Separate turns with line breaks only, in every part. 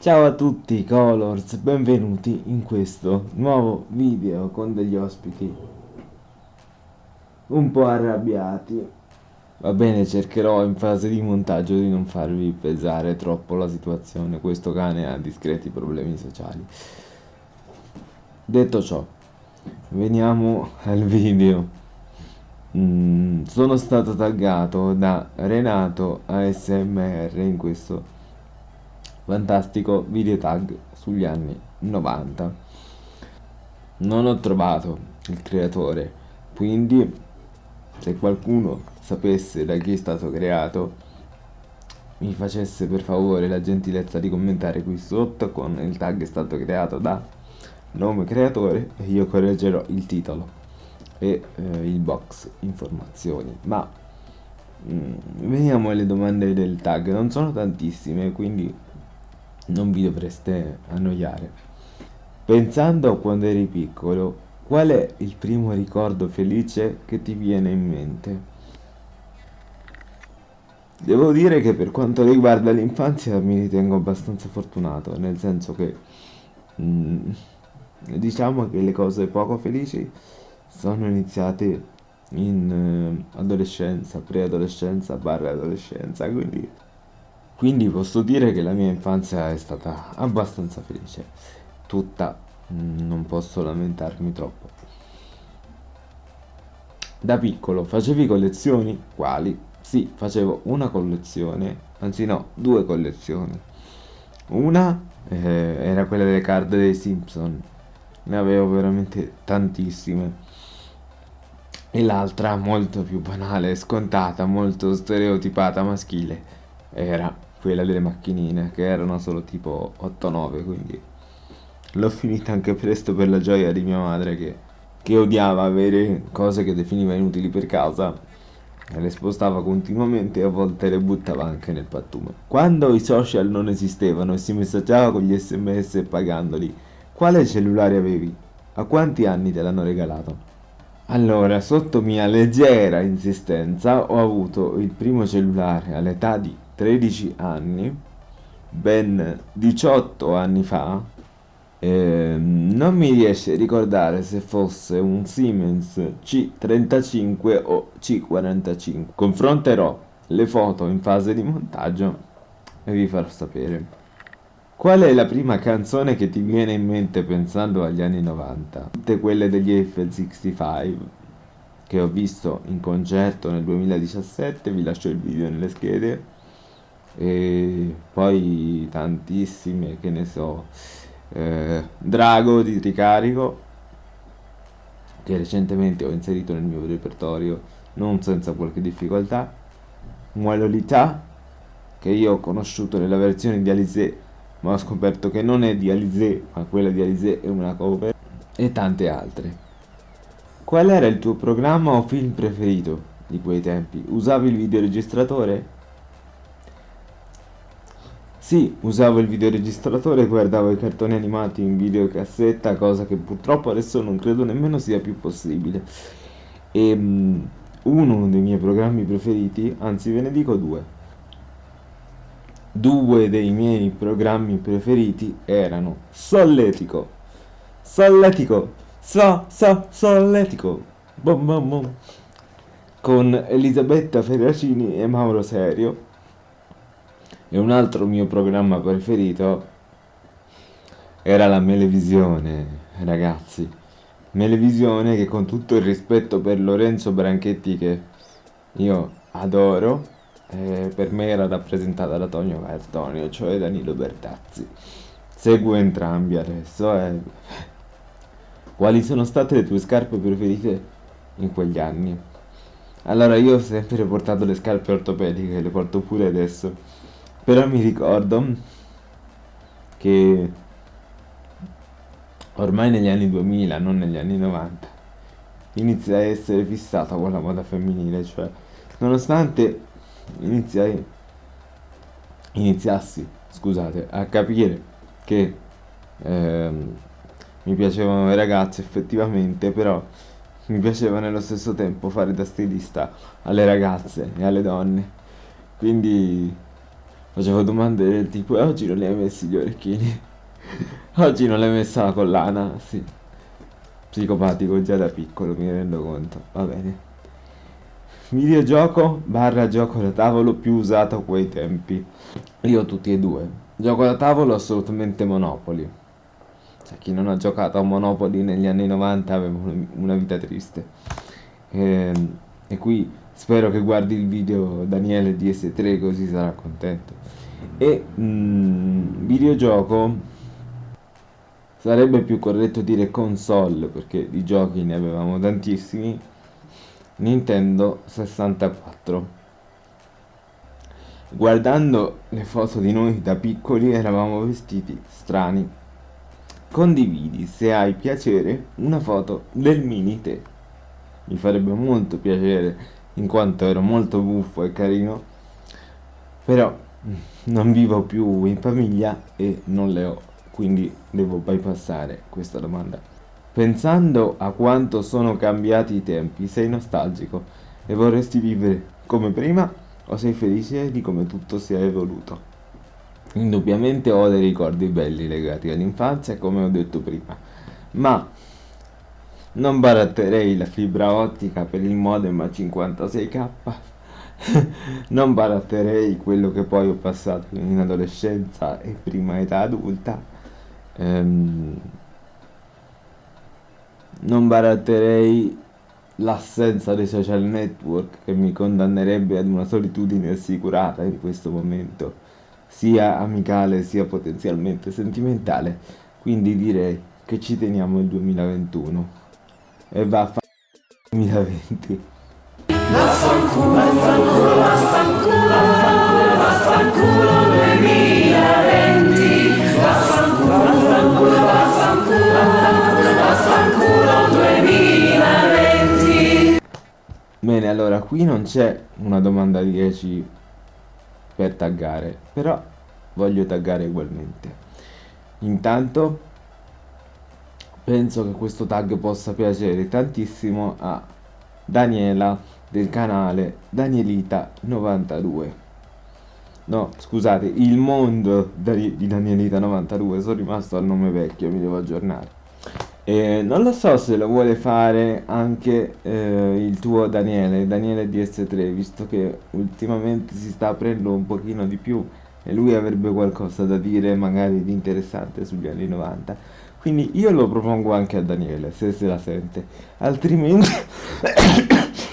Ciao a tutti Colors, benvenuti in questo nuovo video con degli ospiti un po' arrabbiati. Va bene, cercherò in fase di montaggio di non farvi pesare troppo la situazione, questo cane ha discreti problemi sociali. Detto ciò, veniamo al video. Mm, sono stato taggato da Renato ASMR in questo fantastico video tag sugli anni 90 non ho trovato il creatore quindi se qualcuno sapesse da chi è stato creato mi facesse per favore la gentilezza di commentare qui sotto con il tag è stato creato da nome creatore e io correggerò il titolo e eh, il box informazioni. Ma mm, veniamo alle domande del tag. Non sono tantissime quindi non vi dovreste annoiare. Pensando a quando eri piccolo, qual è il primo ricordo felice che ti viene in mente? Devo dire che per quanto riguarda l'infanzia mi ritengo abbastanza fortunato, nel senso che mm, diciamo che le cose poco felici sono iniziate in eh, adolescenza, preadolescenza, barra adolescenza, quindi quindi posso dire che la mia infanzia è stata abbastanza felice. Tutta, non posso lamentarmi troppo. Da piccolo facevi collezioni? Quali? Sì, facevo una collezione, anzi no, due collezioni. Una eh, era quella delle card dei Simpson, ne avevo veramente tantissime. E l'altra, molto più banale, scontata, molto stereotipata maschile, era quella delle macchinine che erano solo tipo 8-9 quindi l'ho finita anche presto per la gioia di mia madre che, che odiava avere cose che definiva inutili per casa e le spostava continuamente e a volte le buttava anche nel pattume. Quando i social non esistevano e si messaggiava con gli sms pagandoli, quale cellulare avevi? A quanti anni te l'hanno regalato? Allora, sotto mia leggera insistenza ho avuto il primo cellulare all'età di 13 anni, ben 18 anni fa, eh, non mi riesce a ricordare se fosse un Siemens C35 o C45. Confronterò le foto in fase di montaggio e vi farò sapere. Qual è la prima canzone che ti viene in mente pensando agli anni 90? Tutte quelle degli F65 che ho visto in concerto nel 2017, vi lascio il video nelle schede e poi tantissime che ne so eh, Drago di Ricarico che recentemente ho inserito nel mio repertorio non senza qualche difficoltà Muelolità che io ho conosciuto nella versione di Alizé ma ho scoperto che non è di Alizé ma quella di Alizé è una cover e tante altre qual era il tuo programma o film preferito di quei tempi? usavi il videoregistratore? Sì, usavo il videoregistratore e guardavo i cartoni animati in videocassetta, cosa che purtroppo adesso non credo nemmeno sia più possibile. E um, uno dei miei programmi preferiti, anzi ve ne dico due. Due dei miei programmi preferiti erano Solletico, Solletico, So, So, Solletico, bom, bom, bom, con Elisabetta Ferracini e Mauro Serio e un altro mio programma preferito era la Melevisione, ragazzi. Melevisione che con tutto il rispetto per Lorenzo Branchetti che io adoro, eh, per me era rappresentata da Tonio Cartonio, cioè Danilo Bertazzi. Seguo entrambi adesso. Eh. Quali sono state le tue scarpe preferite in quegli anni? Allora io ho sempre portato le scarpe ortopediche, le porto pure adesso però mi ricordo che ormai negli anni 2000, non negli anni 90, inizia a essere fissata con la moda femminile, cioè nonostante iniziai, iniziassi, scusate, a capire che ehm, mi piacevano le ragazze effettivamente, però mi piaceva nello stesso tempo fare da stilista alle ragazze e alle donne. Quindi facevo domande del tipo e oggi non li hai messi gli orecchini? Oggi non l'hai messa la collana? Sì. Psicopatico già da piccolo mi rendo conto. Va bene. Videogioco barra gioco da tavolo più usato a quei tempi. Io tutti e due. Gioco da tavolo assolutamente Monopoli. Cioè, chi non ha giocato a Monopoli negli anni 90 aveva una vita triste. E, ehm, e qui spero che guardi il video Daniele DS3 così sarà contento. E mm, videogioco. Sarebbe più corretto dire console perché di giochi ne avevamo tantissimi. Nintendo 64 guardando le foto di noi da piccoli eravamo vestiti strani. Condividi se hai piacere una foto del mini te. Mi farebbe molto piacere in quanto ero molto buffo e carino però non vivo più in famiglia e non le ho quindi devo bypassare questa domanda. Pensando a quanto sono cambiati i tempi, sei nostalgico e vorresti vivere come prima o sei felice di come tutto si è evoluto? Indubbiamente ho dei ricordi belli legati all'infanzia, come ho detto prima, ma non baratterei la fibra ottica per il modem a 56k, non baratterei quello che poi ho passato in adolescenza e prima età adulta. Ehm, non baratterei l'assenza dei social network che mi condannerebbe ad una solitudine assicurata in questo momento, sia amicale sia potenzialmente sentimentale, quindi direi che ci teniamo il 2021 e va a fare 2020. Vaffanculo, vaffanculo, vaffanculo, vaffanculo, vaffanculo 2020, vaffanculo. Bene, allora qui non c'è una domanda 10 per taggare, però voglio taggare ugualmente. Intanto penso che questo tag possa piacere tantissimo a Daniela del canale Danielita92. No, scusate, il mondo di Danielita92, sono rimasto al nome vecchio, mi devo aggiornare. E non lo so se lo vuole fare anche eh, il tuo Daniele, Daniele DS3, visto che ultimamente si sta aprendo un pochino di più e lui avrebbe qualcosa da dire magari di interessante sugli anni 90. Quindi io lo propongo anche a Daniele, se se la sente. Altrimenti...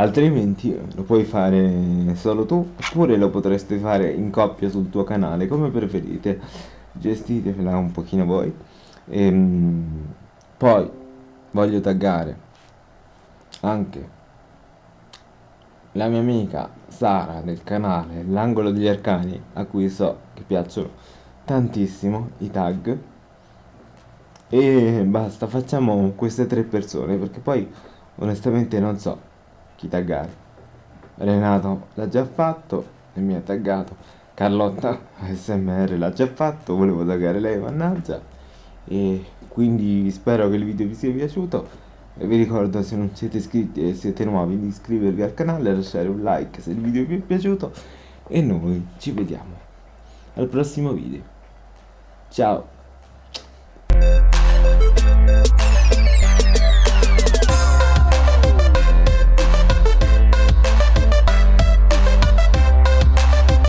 altrimenti lo puoi fare solo tu oppure lo potreste fare in coppia sul tuo canale come preferite gestitevela un pochino voi ehm, poi voglio taggare anche la mia amica Sara del canale L'angolo degli arcani a cui so che piacciono tantissimo i tag e basta facciamo queste tre persone perché poi onestamente non so chi taggare. Renato l'ha già fatto e mi ha taggato. Carlotta ASMR l'ha già fatto, volevo taggare lei, mannaggia. E quindi spero che il video vi sia piaciuto. Vi ricordo se non siete iscritti e siete nuovi di iscrivervi al canale, lasciare un like se il video vi è piaciuto. E noi ci vediamo al prossimo video. Ciao!